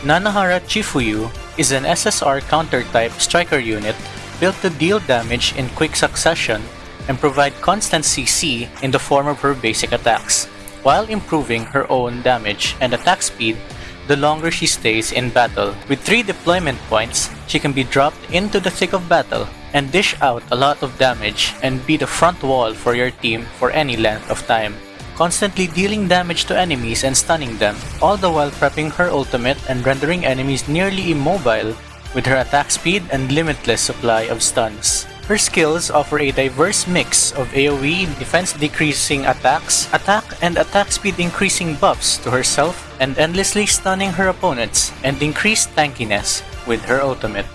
Nanahara Chifuyu is an SSR counter-type striker unit built to deal damage in quick succession and provide constant CC in the form of her basic attacks, while improving her own damage and attack speed the longer she stays in battle. With 3 deployment points, she can be dropped into the thick of battle and dish out a lot of damage and be the front wall for your team for any length of time constantly dealing damage to enemies and stunning them, all the while prepping her ultimate and rendering enemies nearly immobile with her attack speed and limitless supply of stuns. Her skills offer a diverse mix of AoE defense decreasing attacks, attack and attack speed increasing buffs to herself, and endlessly stunning her opponents, and increased tankiness with her ultimate.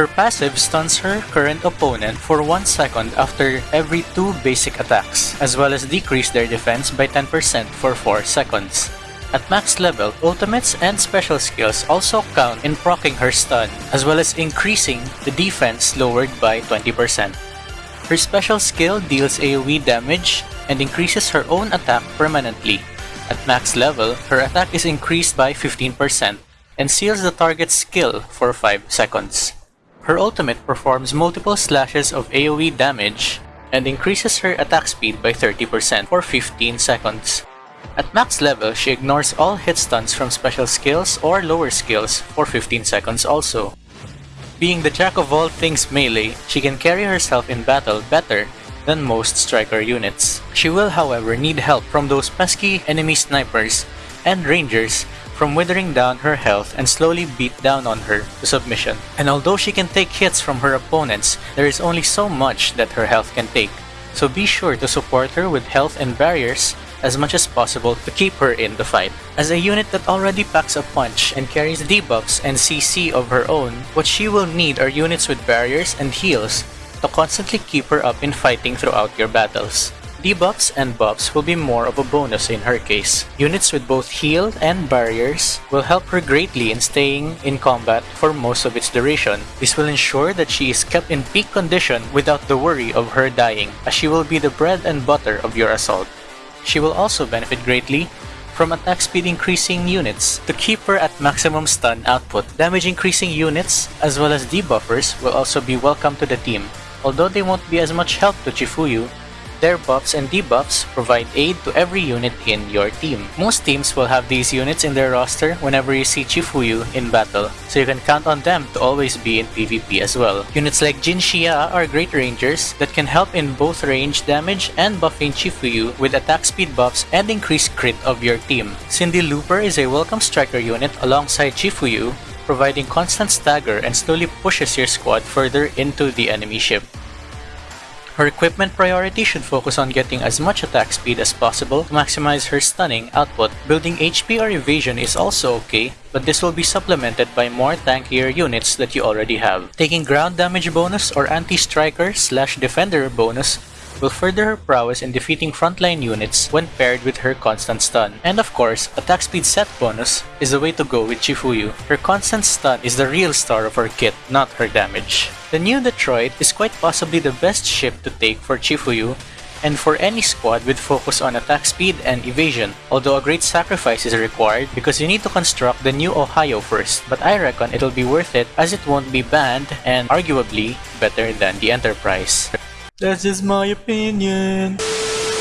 Her passive stuns her current opponent for 1 second after every 2 basic attacks, as well as decrease their defense by 10% for 4 seconds. At max level, ultimates and special skills also count in proccing her stun, as well as increasing the defense lowered by 20%. Her special skill deals AoE damage and increases her own attack permanently. At max level, her attack is increased by 15% and seals the target's skill for 5 seconds. Her ultimate performs multiple slashes of AoE damage and increases her attack speed by 30% for 15 seconds. At max level, she ignores all hit stuns from special skills or lower skills for 15 seconds also. Being the jack of all things melee, she can carry herself in battle better than most striker units. She will however need help from those pesky enemy snipers and rangers from withering down her health and slowly beat down on her to submission. And although she can take hits from her opponents, there is only so much that her health can take. So be sure to support her with health and barriers as much as possible to keep her in the fight. As a unit that already packs a punch and carries debuffs and CC of her own, what she will need are units with barriers and heals to constantly keep her up in fighting throughout your battles. Debuffs and buffs will be more of a bonus in her case. Units with both heal and barriers will help her greatly in staying in combat for most of its duration. This will ensure that she is kept in peak condition without the worry of her dying, as she will be the bread and butter of your assault. She will also benefit greatly from attack speed increasing units to keep her at maximum stun output. Damage increasing units as well as debuffers will also be welcome to the team. Although they won't be as much help to Chifuyu, their buffs and debuffs provide aid to every unit in your team. Most teams will have these units in their roster whenever you see Chifuyu in battle, so you can count on them to always be in PvP as well. Units like Jin Xia are great rangers that can help in both range damage and buffing Chifuyu with attack speed buffs and increased crit of your team. Cindy Looper is a welcome striker unit alongside Chifuyu, providing constant stagger and slowly pushes your squad further into the enemy ship. Her equipment priority should focus on getting as much attack speed as possible to maximize her stunning output. Building HP or evasion is also okay, but this will be supplemented by more tankier units that you already have. Taking ground damage bonus or anti-striker slash defender bonus will further her prowess in defeating frontline units when paired with her constant stun. And of course, attack speed set bonus is the way to go with Chifuyu. Her constant stun is the real star of her kit, not her damage. The new Detroit is quite possibly the best ship to take for Chifuyu and for any squad with focus on attack speed and evasion, although a great sacrifice is required because you need to construct the new Ohio first, but I reckon it'll be worth it as it won't be banned and arguably better than the Enterprise. That's just my opinion.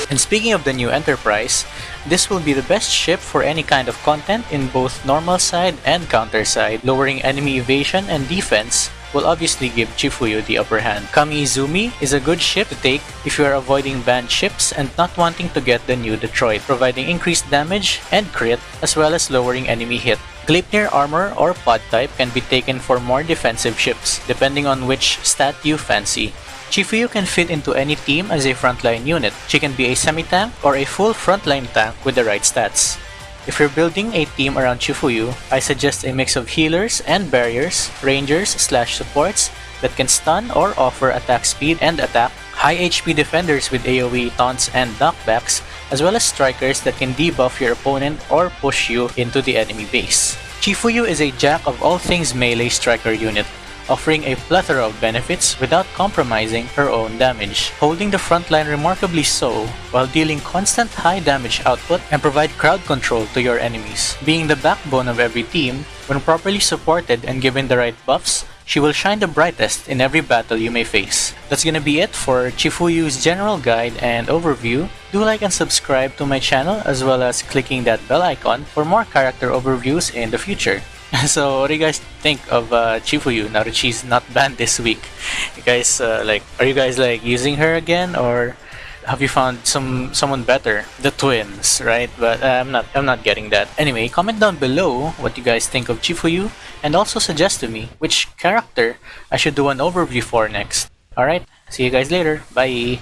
And speaking of the new Enterprise, this will be the best ship for any kind of content in both normal side and counter side, lowering enemy evasion and defense will obviously give Chifuyu the upper hand. Kami Izumi is a good ship to take if you are avoiding banned ships and not wanting to get the new Detroit, providing increased damage and crit as well as lowering enemy hit. Gleipnir armor or pod type can be taken for more defensive ships, depending on which stat you fancy. Chifuyu can fit into any team as a frontline unit. She can be a semi-tank or a full frontline tank with the right stats. If you're building a team around Chifuyu, I suggest a mix of healers and barriers, rangers slash supports that can stun or offer attack speed and attack, high HP defenders with AoE taunts and knockbacks, as well as strikers that can debuff your opponent or push you into the enemy base. Chifuyu is a jack of all things melee striker unit offering a plethora of benefits without compromising her own damage, holding the front line remarkably so while dealing constant high damage output and provide crowd control to your enemies. Being the backbone of every team, when properly supported and given the right buffs, she will shine the brightest in every battle you may face. That's gonna be it for Chifuyu's general guide and overview. Do like and subscribe to my channel as well as clicking that bell icon for more character overviews in the future. so what do you guys think of uh, Chifuyu now that she's not banned this week? You guys uh, like are you guys like using her again or have you found some someone better? The twins, right? But uh, I'm not I'm not getting that. Anyway, comment down below what you guys think of Chifuyu and also suggest to me which character I should do an overview for next. Alright, see you guys later. Bye!